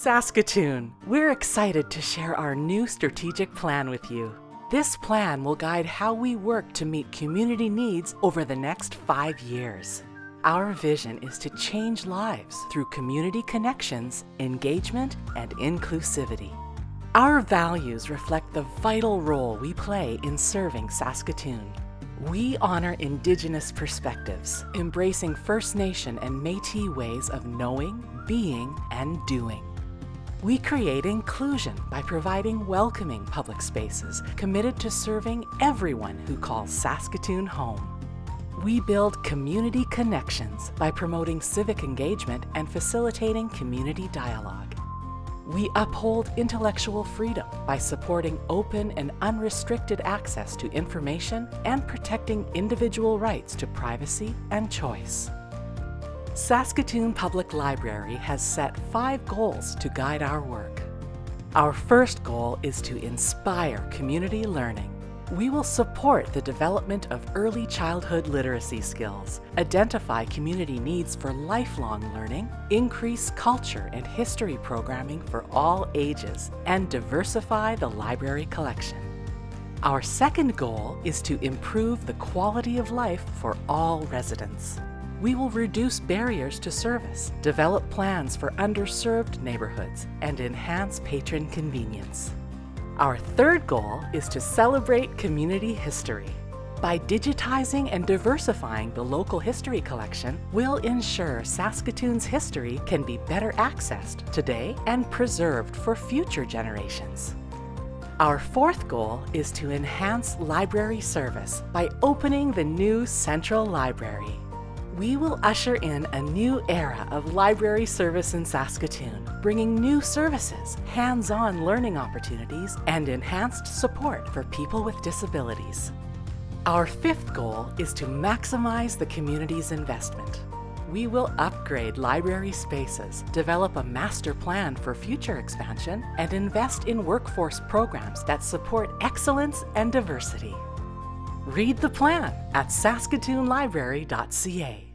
Saskatoon, we're excited to share our new strategic plan with you. This plan will guide how we work to meet community needs over the next five years. Our vision is to change lives through community connections, engagement, and inclusivity. Our values reflect the vital role we play in serving Saskatoon. We honor Indigenous perspectives, embracing First Nation and Métis ways of knowing, being, and doing. We create inclusion by providing welcoming public spaces committed to serving everyone who calls Saskatoon home. We build community connections by promoting civic engagement and facilitating community dialogue. We uphold intellectual freedom by supporting open and unrestricted access to information and protecting individual rights to privacy and choice. Saskatoon Public Library has set five goals to guide our work. Our first goal is to inspire community learning. We will support the development of early childhood literacy skills, identify community needs for lifelong learning, increase culture and history programming for all ages, and diversify the library collection. Our second goal is to improve the quality of life for all residents. We will reduce barriers to service, develop plans for underserved neighborhoods, and enhance patron convenience. Our third goal is to celebrate community history. By digitizing and diversifying the local history collection, we'll ensure Saskatoon's history can be better accessed today and preserved for future generations. Our fourth goal is to enhance library service by opening the new Central Library we will usher in a new era of library service in Saskatoon, bringing new services, hands-on learning opportunities, and enhanced support for people with disabilities. Our fifth goal is to maximize the community's investment. We will upgrade library spaces, develop a master plan for future expansion, and invest in workforce programs that support excellence and diversity. Read the plan at saskatoonlibrary.ca.